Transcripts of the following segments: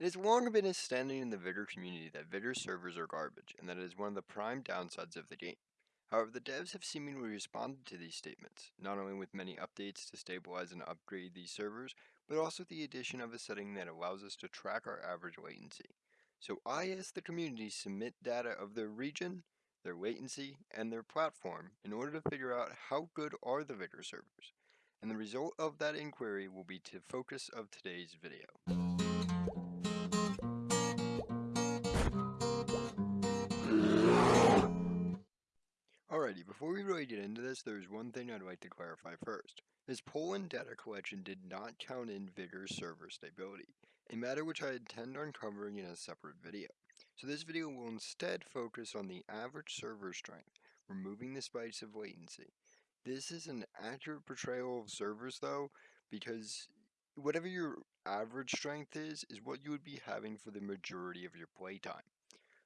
It has long been a standing in the Vigor community that Vigor servers are garbage, and that it is one of the prime downsides of the game. However, the devs have seemingly responded to these statements, not only with many updates to stabilize and upgrade these servers, but also the addition of a setting that allows us to track our average latency. So I asked the community submit data of their region, their latency, and their platform in order to figure out how good are the Vigor servers. And the result of that inquiry will be the focus of today's video. We get into this, there's one thing I'd like to clarify first. This Poland data collection did not count in Vigor server stability, a matter which I intend on covering in a separate video. So this video will instead focus on the average server strength, removing the spikes of latency. This is an accurate portrayal of servers though, because whatever your average strength is, is what you would be having for the majority of your playtime.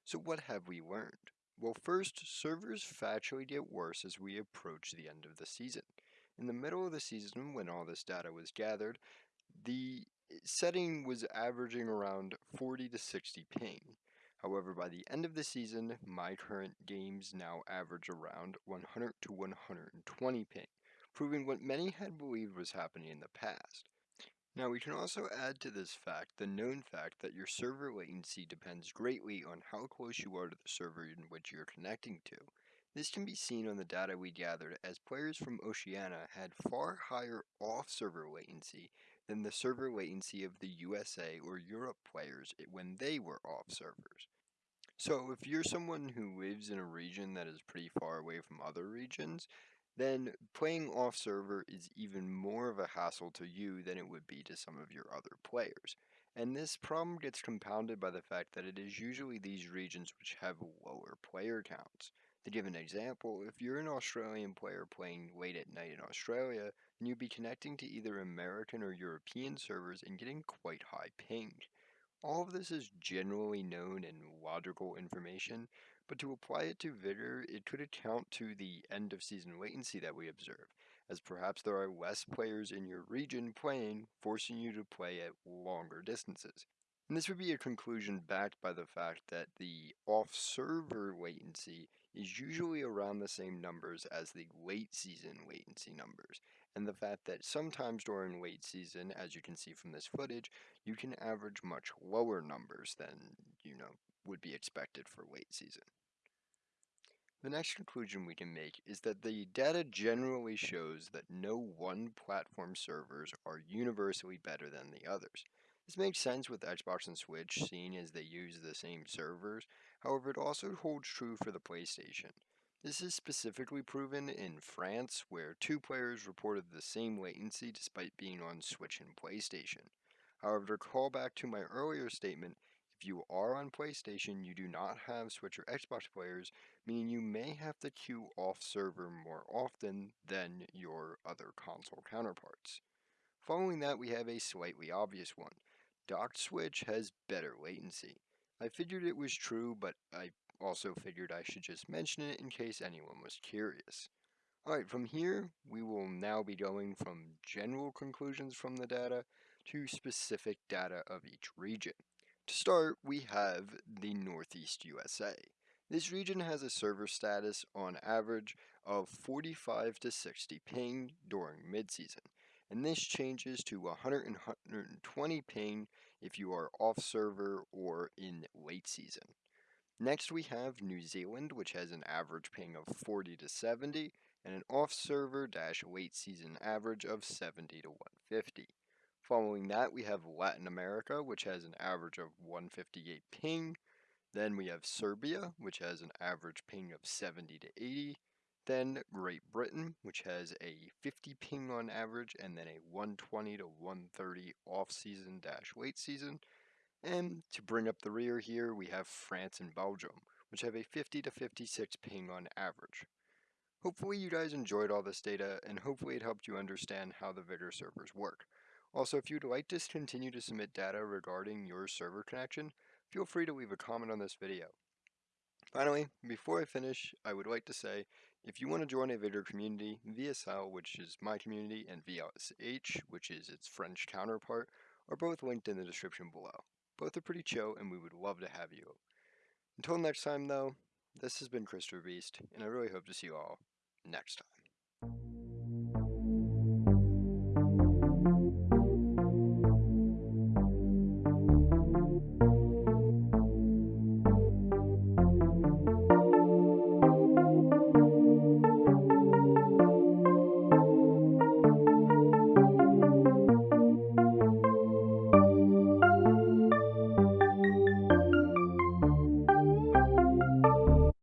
So what have we learned? Well, first, servers factually get worse as we approach the end of the season. In the middle of the season, when all this data was gathered, the eh, setting was averaging around 40 to 60 ping. However, by the end of the season, my current games now average around 100 to 120 ping, proving what many had believed was happening in the past. Now we can also add to this fact the known fact that your server latency depends greatly on how close you are to the server in which you're connecting to. This can be seen on the data we gathered as players from Oceania had far higher off-server latency than the server latency of the USA or Europe players when they were off servers. So if you're someone who lives in a region that is pretty far away from other regions, then playing off server is even more of a hassle to you than it would be to some of your other players. And this problem gets compounded by the fact that it is usually these regions which have lower player counts. To give an example, if you're an Australian player playing late at night in Australia, then you'd be connecting to either American or European servers and getting quite high ping. All of this is generally known and logical information, but to apply it to Vigor, it could account to the end of season latency that we observe, as perhaps there are less players in your region playing, forcing you to play at longer distances. And this would be a conclusion backed by the fact that the off-server latency is usually around the same numbers as the late season latency numbers, and the fact that sometimes during late season, as you can see from this footage, you can average much lower numbers than, you know, would be expected for late season. The next conclusion we can make is that the data generally shows that no one platform servers are universally better than the others. This makes sense with Xbox and Switch, seeing as they use the same servers, however it also holds true for the PlayStation. This is specifically proven in France, where two players reported the same latency despite being on Switch and PlayStation. However, to call back to my earlier statement, if you are on PlayStation, you do not have Switch or Xbox players, meaning you may have to queue off server more often than your other console counterparts. Following that, we have a slightly obvious one. Docked Switch has better latency. I figured it was true, but I also figured I should just mention it in case anyone was curious. Alright, from here, we will now be going from general conclusions from the data to specific data of each region. To start, we have the Northeast USA. This region has a server status on average of 45 to 60 ping during midseason, and this changes to 100 and 120 ping if you are off server or in late season. Next we have New Zealand, which has an average ping of 40 to 70, and an off server dash late season average of 70 to 150. Following that, we have Latin America, which has an average of 158 ping. Then we have Serbia, which has an average ping of 70 to 80. Then Great Britain, which has a 50 ping on average, and then a 120 to 130 off-season dash late season. And to bring up the rear here, we have France and Belgium, which have a 50 to 56 ping on average. Hopefully you guys enjoyed all this data, and hopefully it helped you understand how the Vigor servers work. Also, if you'd like to continue to submit data regarding your server connection, feel free to leave a comment on this video. Finally, before I finish, I would like to say, if you want to join a Vigor community, VSL, which is my community, and VLSH, which is its French counterpart, are both linked in the description below. Both are pretty chill, and we would love to have you. Until next time, though, this has been Christopher Beast, and I really hope to see you all next time.